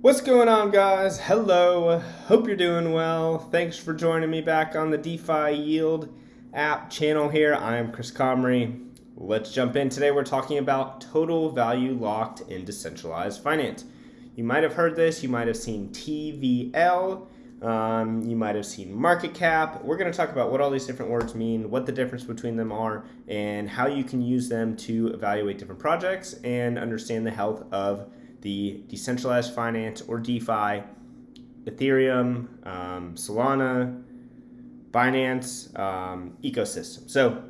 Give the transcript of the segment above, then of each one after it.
What's going on, guys? Hello. Hope you're doing well. Thanks for joining me back on the DeFi Yield app channel here. I am Chris Comrie. Let's jump in. Today, we're talking about total value locked in decentralized finance. You might have heard this, you might have seen TVL, um, you might have seen market cap. We're going to talk about what all these different words mean, what the difference between them are, and how you can use them to evaluate different projects and understand the health of the decentralized finance or DeFi, Ethereum, um, Solana, Binance um, ecosystem. So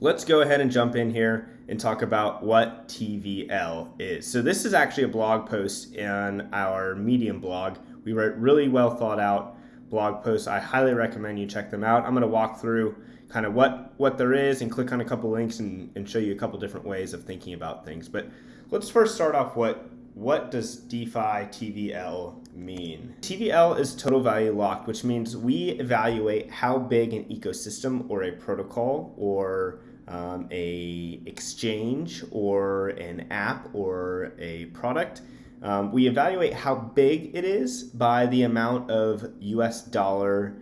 let's go ahead and jump in here and talk about what TVL is. So this is actually a blog post in our Medium blog. We wrote really well thought out blog posts. I highly recommend you check them out. I'm going to walk through kind of what, what there is and click on a couple links and, and show you a couple different ways of thinking about things. But let's first start off what what does DeFi TVL mean? TVL is total value locked, which means we evaluate how big an ecosystem or a protocol or um, a exchange or an app or a product. Um, we evaluate how big it is by the amount of US dollar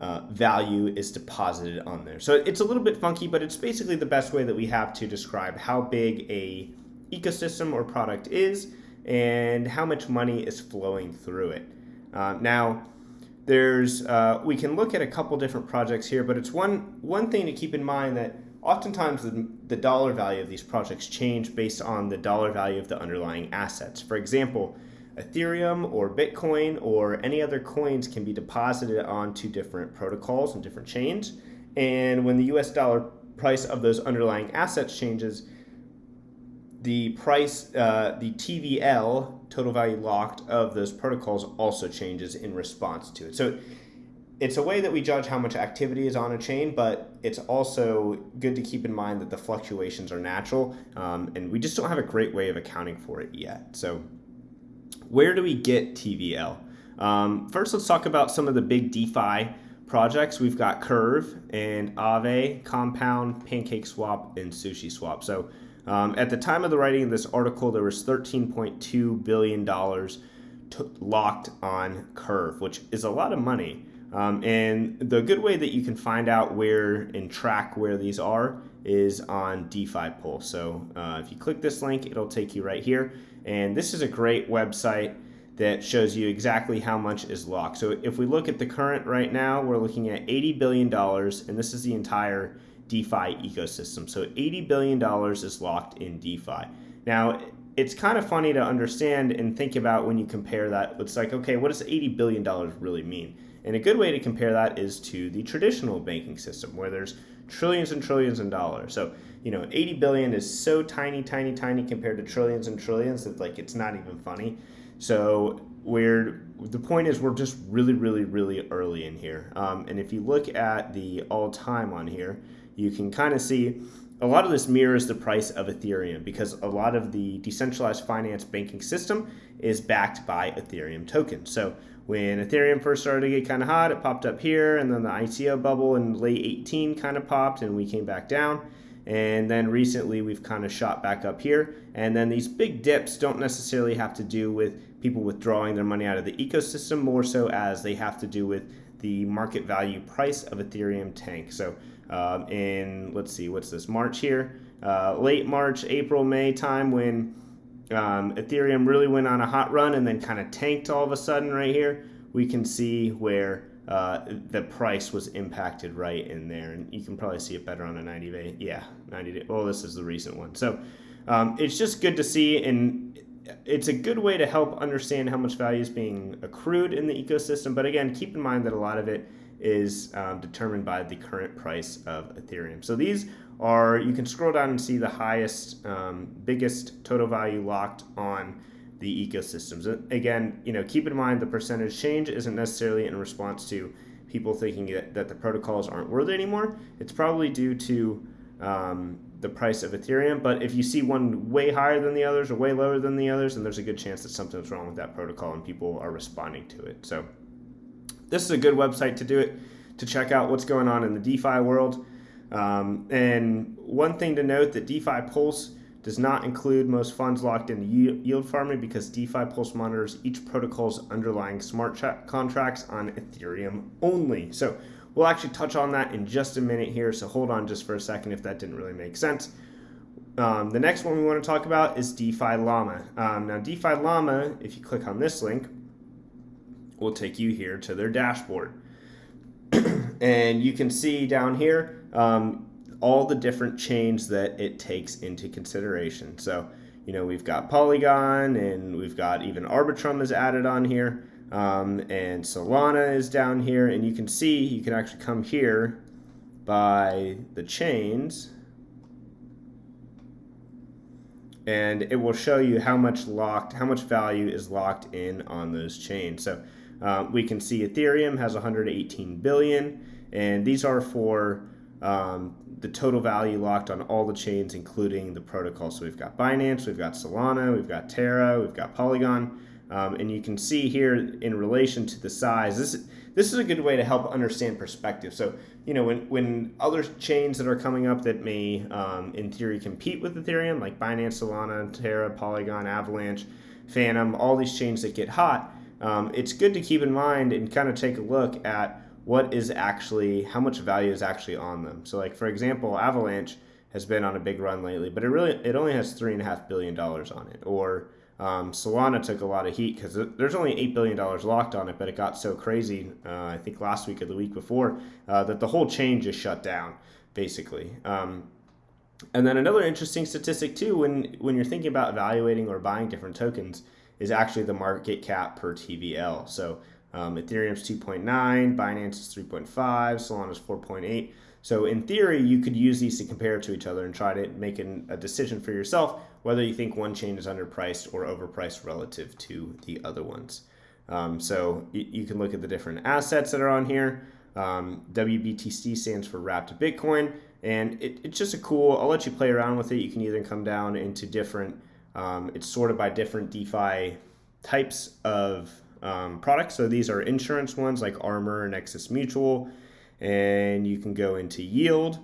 uh, value is deposited on there. So it's a little bit funky, but it's basically the best way that we have to describe how big a ecosystem or product is and how much money is flowing through it. Uh, now, there's uh, we can look at a couple different projects here, but it's one one thing to keep in mind that oftentimes the, the dollar value of these projects change based on the dollar value of the underlying assets. For example, Ethereum or Bitcoin or any other coins can be deposited onto different protocols and different chains. And when the US dollar price of those underlying assets changes, the price, uh, the TVL, total value locked, of those protocols also changes in response to it. So it's a way that we judge how much activity is on a chain, but it's also good to keep in mind that the fluctuations are natural, um, and we just don't have a great way of accounting for it yet. So where do we get TVL? Um, first, let's talk about some of the big DeFi projects. We've got Curve and Aave, Compound, Pancake Swap, and Sushi Swap. So um, at the time of the writing of this article, there was $13.2 billion locked on Curve, which is a lot of money. Um, and the good way that you can find out where and track where these are is on DeFi Pulse. So uh, if you click this link, it'll take you right here. And this is a great website that shows you exactly how much is locked. So if we look at the current right now, we're looking at $80 billion, and this is the entire DeFi ecosystem. So $80 billion is locked in DeFi. Now, it's kind of funny to understand and think about when you compare that. It's like, okay, what does $80 billion really mean? And a good way to compare that is to the traditional banking system where there's trillions and trillions of dollars. So, you know, 80 billion is so tiny, tiny, tiny compared to trillions and trillions that like it's not even funny. So we're the point is we're just really, really, really early in here. Um, and if you look at the all time on here, you can kind of see a lot of this mirrors the price of Ethereum because a lot of the decentralized finance banking system is backed by Ethereum tokens. So when Ethereum first started to get kind of hot, it popped up here, and then the ICO bubble in late 18 kind of popped, and we came back down. And then recently we've kind of shot back up here. And then these big dips don't necessarily have to do with people withdrawing their money out of the ecosystem, more so as they have to do with the market value price of Ethereum tank. So um, in, let's see, what's this, March here, uh, late March, April, May time when um, Ethereum really went on a hot run and then kind of tanked all of a sudden right here, we can see where uh, the price was impacted right in there. And you can probably see it better on a 90 day. Yeah, 90 day. Oh, this is the recent one. So um, it's just good to see. And it's a good way to help understand how much value is being accrued in the ecosystem. But again, keep in mind that a lot of it is um, determined by the current price of Ethereum. So these are, you can scroll down and see the highest, um, biggest total value locked on the ecosystems. Again, you know, keep in mind the percentage change isn't necessarily in response to people thinking that, that the protocols aren't worth it anymore. It's probably due to um, the price of Ethereum. But if you see one way higher than the others or way lower than the others, then there's a good chance that something's wrong with that protocol and people are responding to it. So this is a good website to do it, to check out what's going on in the DeFi world. Um, and one thing to note that DeFi Pulse does not include most funds locked in yield farming because DeFi Pulse monitors each protocol's underlying smart contracts on Ethereum only. So we'll actually touch on that in just a minute here. So hold on just for a second if that didn't really make sense. Um, the next one we want to talk about is DeFi Llama. Um, now, DeFi Llama, if you click on this link, will take you here to their dashboard. and you can see down here um, all the different chains that it takes into consideration. So, you know, we've got Polygon and we've got even Arbitrum is added on here. Um, and Solana is down here. And you can see, you can actually come here by the chains and it will show you how much locked, how much value is locked in on those chains. So uh, we can see Ethereum has 118 billion, and these are for um, the total value locked on all the chains, including the protocol. So we've got Binance, we've got Solana, we've got Terra, we've got Polygon, um, and you can see here in relation to the size, this, this is a good way to help understand perspective. So, you know, when, when other chains that are coming up that may, um, in theory, compete with Ethereum, like Binance, Solana, Terra, Polygon, Avalanche, Fantom, all these chains that get hot, um, it's good to keep in mind and kind of take a look at what is actually, how much value is actually on them. So, like, for example, Avalanche has been on a big run lately, but it really, it only has $3.5 billion on it. Or, um, Solana took a lot of heat because there's only $8 billion locked on it, but it got so crazy, uh, I think last week or the week before, uh, that the whole chain just shut down, basically. Um, and then another interesting statistic, too, when, when you're thinking about evaluating or buying different tokens, is actually the market cap per TVL. So um, Ethereum's 2.9, Binance is 3.5, Solana's 4.8. So in theory, you could use these to compare to each other and try to make an, a decision for yourself whether you think one chain is underpriced or overpriced relative to the other ones. Um, so you, you, can look at the different assets that are on here. Um, WBTC stands for Wrapped Bitcoin, and it, it's just a cool. I'll let you play around with it. You can either come down into different. Um, it's sorted by different DeFi types of um, products. So these are insurance ones like Armor and Nexus Mutual and you can go into yield.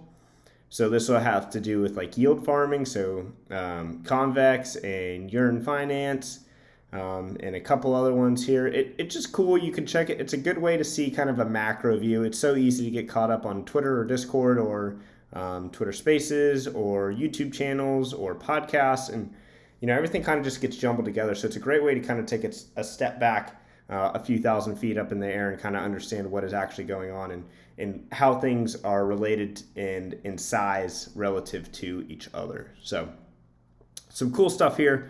So this will have to do with like yield farming, so um, Convex and Yearn Finance, um, and a couple other ones here. It, it's just cool. You can check it. It's a good way to see kind of a macro view. It's so easy to get caught up on Twitter or Discord or um, Twitter Spaces or YouTube channels or podcasts, and you know everything kind of just gets jumbled together. So it's a great way to kind of take a step back uh, a few thousand feet up in the air and kind of understand what is actually going on and, and how things are related and in size relative to each other. So, some cool stuff here.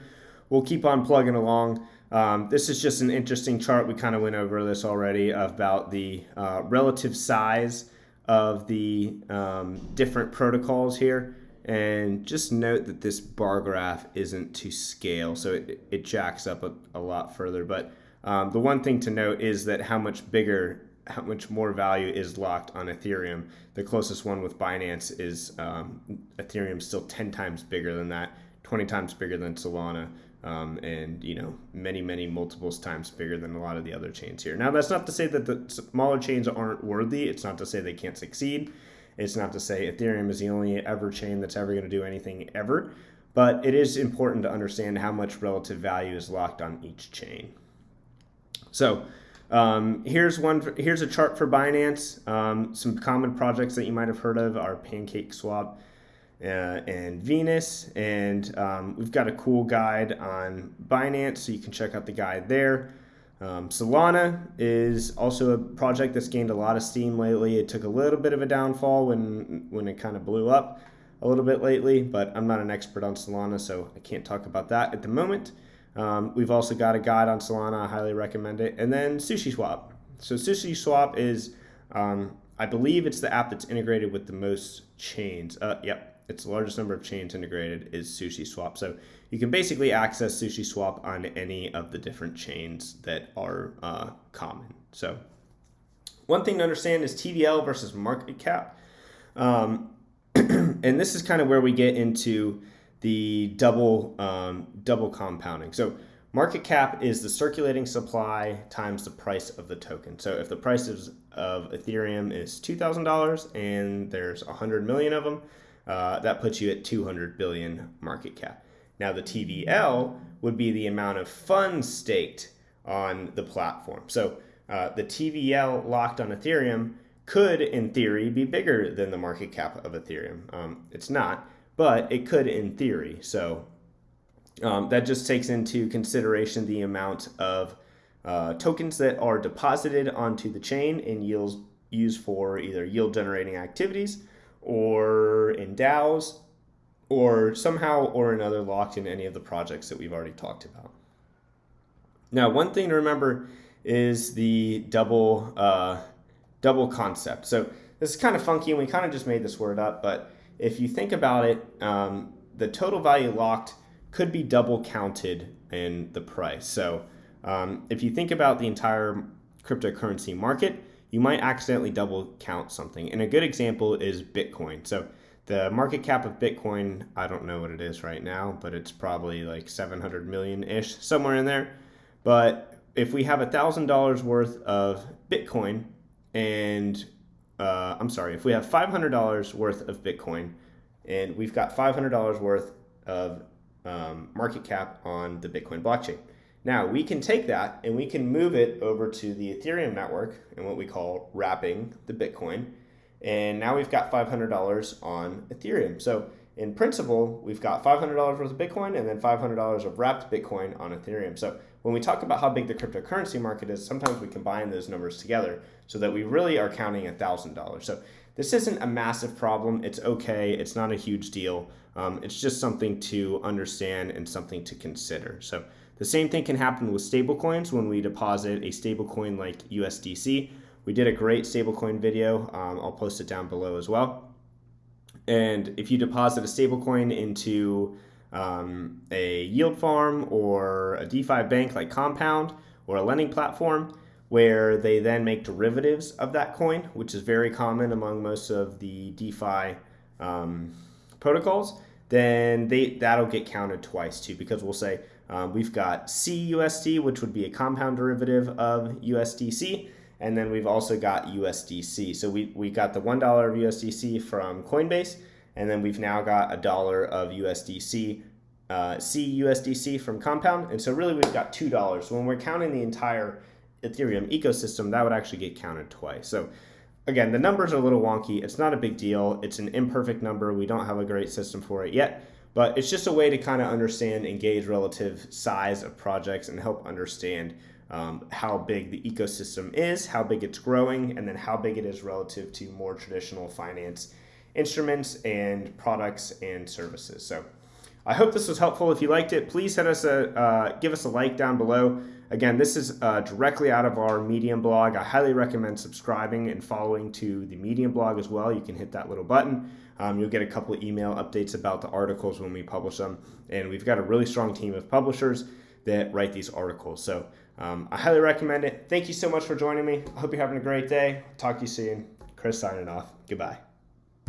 We'll keep on plugging along. Um, this is just an interesting chart. We kind of went over this already about the uh, relative size of the um, different protocols here. And just note that this bar graph isn't to scale, so it, it jacks up a, a lot further. But um, the one thing to note is that how much bigger, how much more value is locked on Ethereum. The closest one with Binance is um, Ethereum still 10 times bigger than that, 20 times bigger than Solana. Um, and you know many many multiples times bigger than a lot of the other chains here now that's not to say that the smaller chains aren't worthy it's not to say they can't succeed it's not to say ethereum is the only ever chain that's ever going to do anything ever but it is important to understand how much relative value is locked on each chain so um, here's one. Here's a chart for Binance. Um, some common projects that you might have heard of are Pancake Swap uh, and Venus, and um, we've got a cool guide on Binance, so you can check out the guide there. Um, Solana is also a project that's gained a lot of steam lately. It took a little bit of a downfall when when it kind of blew up a little bit lately, but I'm not an expert on Solana, so I can't talk about that at the moment. Um, we've also got a guide on Solana. I highly recommend it. And then Sushi Swap. So Sushi Swap is, um, I believe it's the app that's integrated with the most chains. Uh, yep, it's largest number of chains integrated is Sushi Swap. So you can basically access Sushi Swap on any of the different chains that are uh, common. So one thing to understand is TVL versus market cap. Um, and this is kind of where we get into the double um, double compounding. So market cap is the circulating supply times the price of the token. So if the price is, of Ethereum is two thousand dollars and there's a hundred million of them, uh, that puts you at 200 billion market cap. Now, the TVL would be the amount of funds staked on the platform. So, uh, the TVL locked on Ethereum could, in theory, be bigger than the market cap of Ethereum. Um, it's not, but it could in theory. So, um, that just takes into consideration the amount of uh, tokens that are deposited onto the chain and yields used for either yield generating activities or in DAOs or somehow or another locked in any of the projects that we've already talked about. Now, one thing to remember is the double uh, double concept. So this is kind of funky, and we kind of just made this word up. But if you think about it, um, the total value locked could be double counted in the price. So um, if you think about the entire cryptocurrency market, you might accidentally double count something. And a good example is Bitcoin. So the market cap of Bitcoin, I don't know what it is right now, but it's probably like 700 million ish, somewhere in there. But if we have $1,000 worth of Bitcoin and uh, I'm sorry, if we have $500 worth of Bitcoin and we've got $500 worth of um, market cap on the Bitcoin blockchain. Now we can take that and we can move it over to the Ethereum network and what we call wrapping the Bitcoin. And now we've got $500 on Ethereum. So in principle, we've got $500 worth of Bitcoin and then $500 of wrapped Bitcoin on Ethereum. So when we talk about how big the cryptocurrency market is, sometimes we combine those numbers together so that we really are counting $1,000. So this isn't a massive problem. It's okay. It's not a huge deal. Um, it's just something to understand and something to consider. So the same thing can happen with stablecoins when we deposit a stablecoin like USDC. We did a great stablecoin video. Um, I'll post it down below as well. And if you deposit a stablecoin into um, a yield farm or a DeFi bank like Compound or a lending platform, where they then make derivatives of that coin, which is very common among most of the DeFi um, protocols, then they that'll get counted twice too because we'll say um, we've got CUSD, which would be a compound derivative of USDC, and then we've also got USDC. So we, we got the $1 of USDC from Coinbase, and then we've now got a dollar of USDC, uh, CUSDC from Compound. And so really we've got $2. So when we're counting the entire Ethereum ecosystem, that would actually get counted twice. So again, the numbers are a little wonky. It's not a big deal. It's an imperfect number. We don't have a great system for it yet, but it's just a way to kind of understand and gauge relative size of projects and help understand um, how big the ecosystem is, how big it's growing, and then how big it is relative to more traditional finance instruments and products and services. So I hope this was helpful. If you liked it, please send us a uh, give us a like down below. Again, this is uh, directly out of our Medium blog. I highly recommend subscribing and following to the Medium blog as well. You can hit that little button. Um, you'll get a couple of email updates about the articles when we publish them. And we've got a really strong team of publishers that write these articles. So um, I highly recommend it. Thank you so much for joining me. I hope you're having a great day. Talk to you soon. Chris signing off. Goodbye.